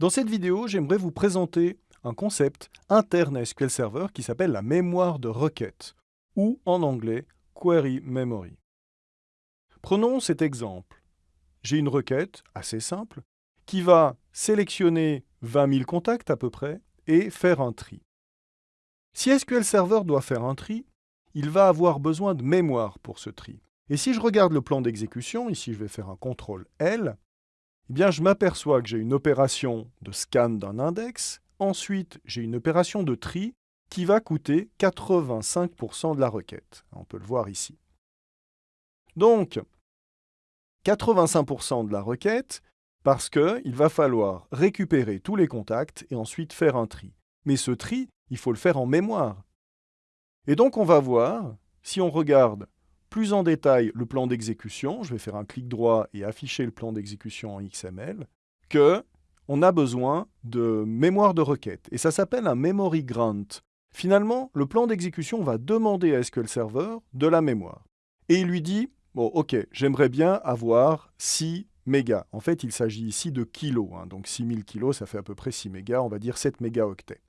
Dans cette vidéo, j'aimerais vous présenter un concept interne à SQL Server qui s'appelle la mémoire de requête, ou en anglais Query Memory. Prenons cet exemple. J'ai une requête assez simple qui va sélectionner 20 000 contacts à peu près et faire un tri. Si SQL Server doit faire un tri, il va avoir besoin de mémoire pour ce tri. Et si je regarde le plan d'exécution, ici je vais faire un CTRL L, eh je m'aperçois que j'ai une opération de scan d'un index, ensuite j'ai une opération de tri qui va coûter 85% de la requête. On peut le voir ici. Donc, 85% de la requête, parce qu'il va falloir récupérer tous les contacts et ensuite faire un tri. Mais ce tri, il faut le faire en mémoire. Et donc on va voir, si on regarde plus en détail le plan d'exécution, je vais faire un clic droit et afficher le plan d'exécution en XML, que on a besoin de mémoire de requête. Et ça s'appelle un memory grant. Finalement, le plan d'exécution va demander à SQL Server de la mémoire. Et il lui dit, bon ok, j'aimerais bien avoir 6 mégas. En fait, il s'agit ici de kilos. Hein. donc 6000 kilos, ça fait à peu près 6 mégas, on va dire 7 mégaoctets.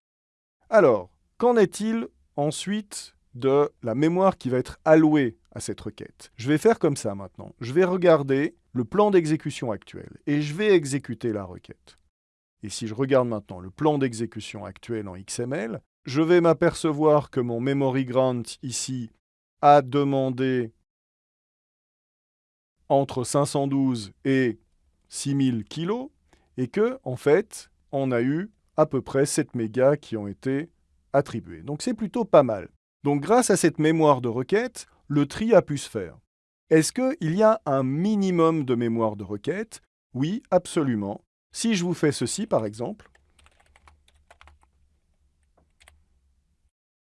Alors, qu'en est-il ensuite de la mémoire qui va être allouée à cette requête Je vais faire comme ça maintenant. Je vais regarder le plan d'exécution actuel et je vais exécuter la requête. Et si je regarde maintenant le plan d'exécution actuel en XML, je vais m'apercevoir que mon memory grant ici a demandé entre 512 et 6000 kg et que, en fait, on a eu à peu près 7 mégas qui ont été attribués. Donc c'est plutôt pas mal. Donc grâce à cette mémoire de requête, le tri a pu se faire. Est-ce qu'il y a un minimum de mémoire de requête? Oui, absolument. Si je vous fais ceci, par exemple,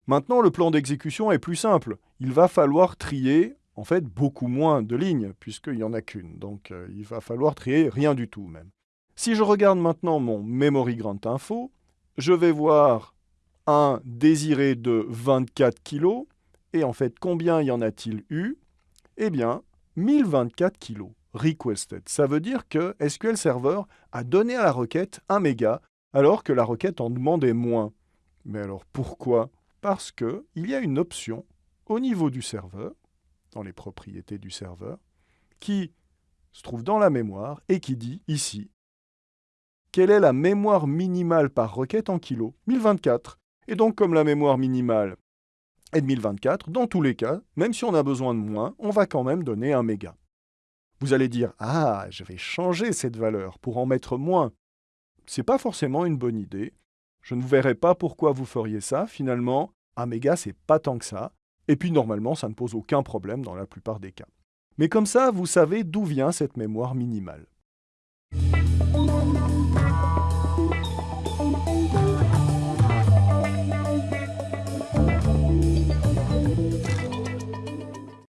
maintenant le plan d'exécution est plus simple. Il va falloir trier en fait beaucoup moins de lignes, puisqu'il n'y en a qu'une. Donc euh, il va falloir trier rien du tout même. Si je regarde maintenant mon memory grant info, je vais voir un désiré de 24 kg. Et en fait, combien y en a-t-il eu? Eh bien, 1024 kg requested. Ça veut dire que SQL Server a donné à la requête 1 méga, alors que la requête en demandait moins. Mais alors pourquoi? Parce qu'il y a une option au niveau du serveur dans les propriétés du serveur, qui se trouve dans la mémoire et qui dit ici quelle est la mémoire minimale par requête en kilos? 1024. Et donc comme la mémoire minimale est de 1024, dans tous les cas, même si on a besoin de moins, on va quand même donner un méga. Vous allez dire, ah, je vais changer cette valeur pour en mettre moins. C'est pas forcément une bonne idée. Je ne verrai pas pourquoi vous feriez ça. Finalement, un méga, c'est pas tant que ça. Et puis normalement, ça ne pose aucun problème dans la plupart des cas. Mais comme ça, vous savez d'où vient cette mémoire minimale.